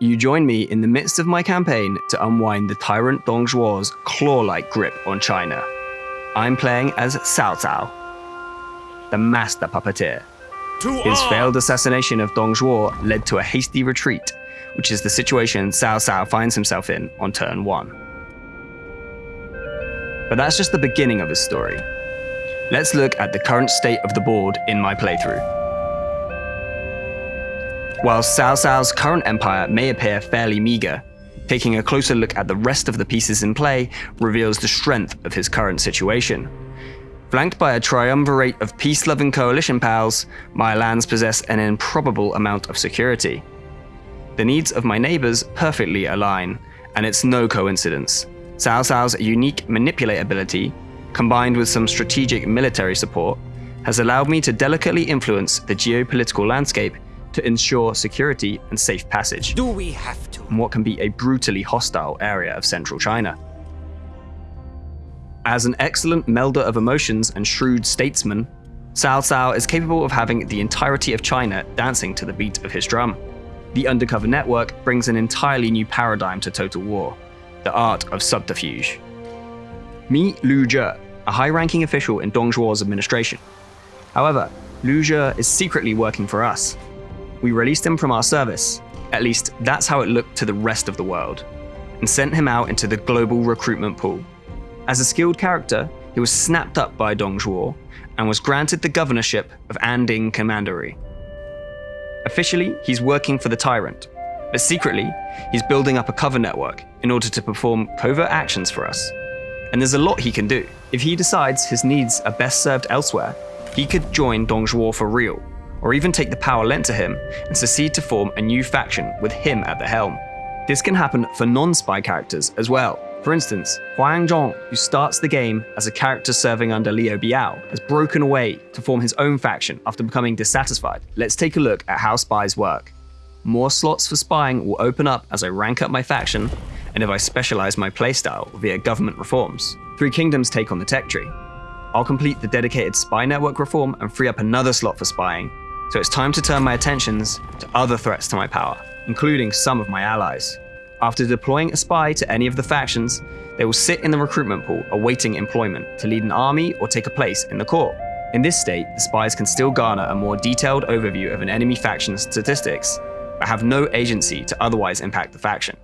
you join me in the midst of my campaign to unwind the tyrant Dong Zhuo's claw-like grip on China. I'm playing as Cao Cao, the master puppeteer. His failed assassination of Dong Zhuo led to a hasty retreat, which is the situation Cao Cao finds himself in on turn 1. But that's just the beginning of his story. Let's look at the current state of the board in my playthrough. While Cao Cao's current empire may appear fairly meager, taking a closer look at the rest of the pieces in play reveals the strength of his current situation. Flanked by a triumvirate of peace-loving coalition pals, my lands possess an improbable amount of security. The needs of my neighbors perfectly align, and it's no coincidence. Cao Cao's unique manipulate ability, combined with some strategic military support, has allowed me to delicately influence the geopolitical landscape to ensure security and safe passage. Do we have to? In what can be a brutally hostile area of central China. As an excellent melder of emotions and shrewd statesman, Cao Cao is capable of having the entirety of China dancing to the beat of his drum. The Undercover Network brings an entirely new paradigm to Total War, the art of subterfuge. Meet Lu Zhe, a high-ranking official in Dong Zhuo's administration. However, Lu Zhe is secretly working for us, we released him from our service, at least that's how it looked to the rest of the world, and sent him out into the global recruitment pool. As a skilled character, he was snapped up by Dong Zhuo and was granted the governorship of Anding Commandery. Officially, he's working for the tyrant, but secretly, he's building up a cover network in order to perform covert actions for us. And there's a lot he can do. If he decides his needs are best served elsewhere, he could join Dong Zhuo for real or even take the power lent to him and secede to form a new faction with him at the helm. This can happen for non-spy characters as well. For instance, Huang Zhong, who starts the game as a character serving under Liu Biao, has broken away to form his own faction after becoming dissatisfied. Let's take a look at how spies work. More slots for spying will open up as I rank up my faction, and if I specialize my playstyle via government reforms. Three Kingdoms take on the tech tree. I'll complete the dedicated spy network reform and free up another slot for spying, so it's time to turn my attentions to other threats to my power, including some of my allies. After deploying a spy to any of the factions, they will sit in the recruitment pool awaiting employment to lead an army or take a place in the court. In this state, the spies can still garner a more detailed overview of an enemy faction's statistics, but have no agency to otherwise impact the faction.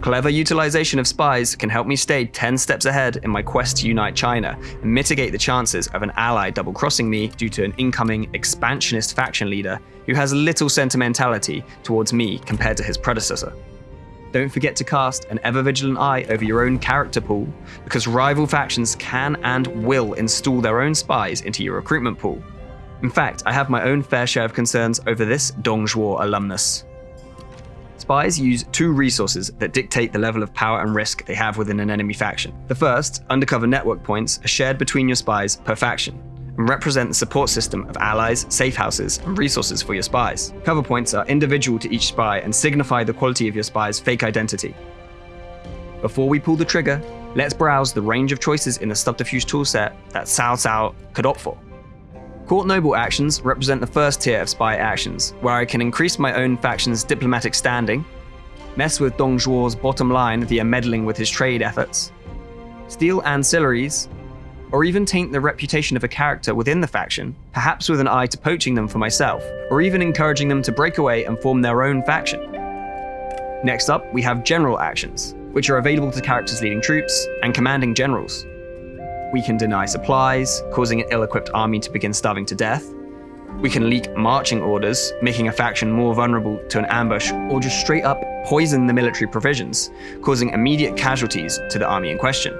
Clever utilization of spies can help me stay 10 steps ahead in my quest to unite China and mitigate the chances of an ally double-crossing me due to an incoming expansionist faction leader who has little sentimentality towards me compared to his predecessor. Don't forget to cast an ever-vigilant eye over your own character pool, because rival factions can and will install their own spies into your recruitment pool. In fact, I have my own fair share of concerns over this Dong Zhuo alumnus. Spies use two resources that dictate the level of power and risk they have within an enemy faction. The first, undercover network points, are shared between your spies per faction, and represent the support system of allies, safe houses, and resources for your spies. Cover points are individual to each spy and signify the quality of your spy's fake identity. Before we pull the trigger, let's browse the range of choices in the subterfuge toolset that Cao Cao could opt for. Court Noble actions represent the first tier of spy actions, where I can increase my own faction's diplomatic standing, mess with Dong Zhuo's bottom line via meddling with his trade efforts, steal ancillaries, or even taint the reputation of a character within the faction, perhaps with an eye to poaching them for myself, or even encouraging them to break away and form their own faction. Next up, we have general actions, which are available to characters leading troops and commanding generals. We can deny supplies, causing an ill-equipped army to begin starving to death. We can leak marching orders, making a faction more vulnerable to an ambush, or just straight up poison the military provisions, causing immediate casualties to the army in question.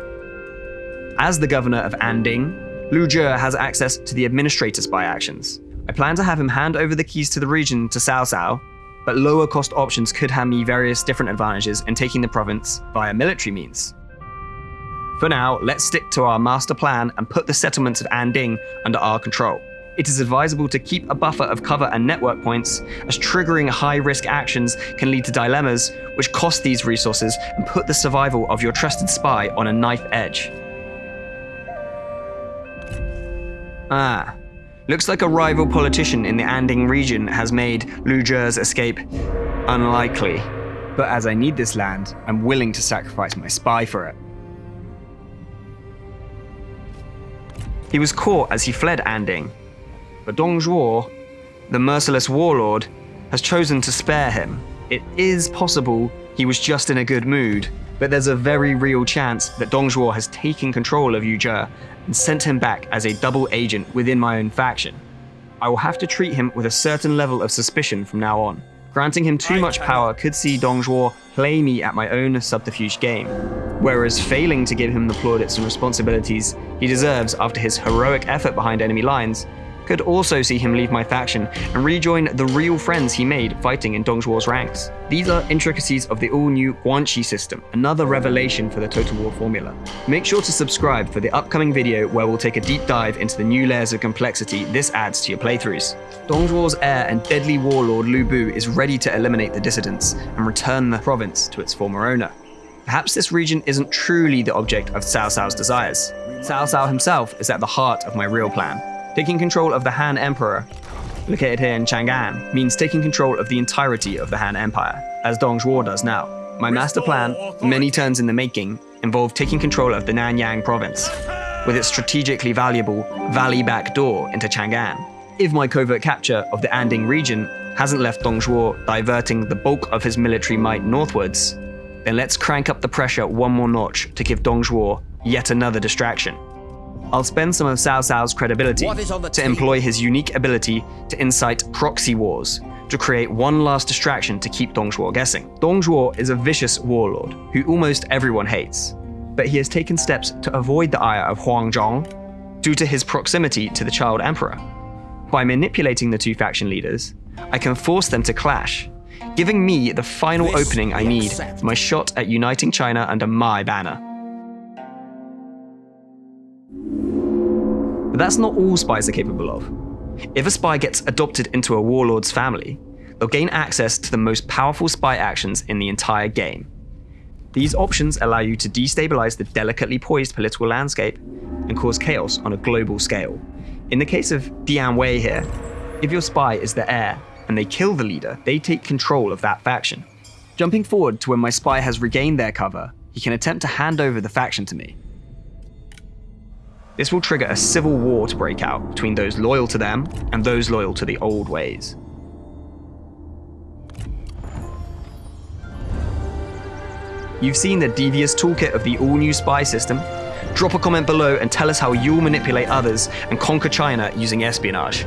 As the governor of Anding, Lu Zhe has access to the administrator's spy actions. I plan to have him hand over the keys to the region to Cao Cao, but lower cost options could hand me various different advantages in taking the province via military means. For now, let's stick to our master plan and put the settlements of Anding under our control. It is advisable to keep a buffer of cover and network points, as triggering high-risk actions can lead to dilemmas which cost these resources and put the survival of your trusted spy on a knife edge. Ah, looks like a rival politician in the Anding region has made Lu Zhe's escape unlikely. But as I need this land, I'm willing to sacrifice my spy for it. He was caught as he fled Anding, but Dong Zhuo, the merciless warlord, has chosen to spare him. It is possible he was just in a good mood, but there's a very real chance that Dong Zhuo has taken control of Yu Zhe and sent him back as a double agent within my own faction. I will have to treat him with a certain level of suspicion from now on. Granting him too much power could see Dong Zhuo play me at my own subterfuge game, whereas failing to give him the plaudits and responsibilities he deserves after his heroic effort behind enemy lines could also see him leave my faction and rejoin the real friends he made fighting in Dong Zhuo's ranks. These are intricacies of the all-new Guanxi system, another revelation for the Total War formula. Make sure to subscribe for the upcoming video where we'll take a deep dive into the new layers of complexity this adds to your playthroughs. Dong Zhuo's heir and deadly warlord Lu Bu is ready to eliminate the dissidents and return the province to its former owner. Perhaps this region isn't truly the object of Cao Cao's desires. Cao Cao himself is at the heart of my real plan, Taking control of the Han Emperor, located here in Chang'an, means taking control of the entirety of the Han Empire, as Dong Zhuo does now. My master plan, many turns in the making, involved taking control of the Nanyang province, with its strategically valuable valley back door into Chang'an. If my covert capture of the Anding region hasn't left Dong Zhuo diverting the bulk of his military might northwards, then let's crank up the pressure one more notch to give Dong Zhuo yet another distraction. I'll spend some of Cao Cao's credibility to employ his unique ability to incite proxy wars, to create one last distraction to keep Dong Zhuo guessing. Dong Zhuo is a vicious warlord who almost everyone hates, but he has taken steps to avoid the ire of Huang Zhong due to his proximity to the child emperor. By manipulating the two faction leaders, I can force them to clash, giving me the final opening I need for my shot at uniting China under my banner. But that's not all spies are capable of. If a spy gets adopted into a warlord's family, they'll gain access to the most powerful spy actions in the entire game. These options allow you to destabilize the delicately poised political landscape and cause chaos on a global scale. In the case of Dian Wei here, if your spy is the heir and they kill the leader, they take control of that faction. Jumping forward to when my spy has regained their cover, he can attempt to hand over the faction to me. This will trigger a civil war to break out between those loyal to them and those loyal to the old ways. You've seen the devious toolkit of the all-new spy system? Drop a comment below and tell us how you'll manipulate others and conquer China using espionage.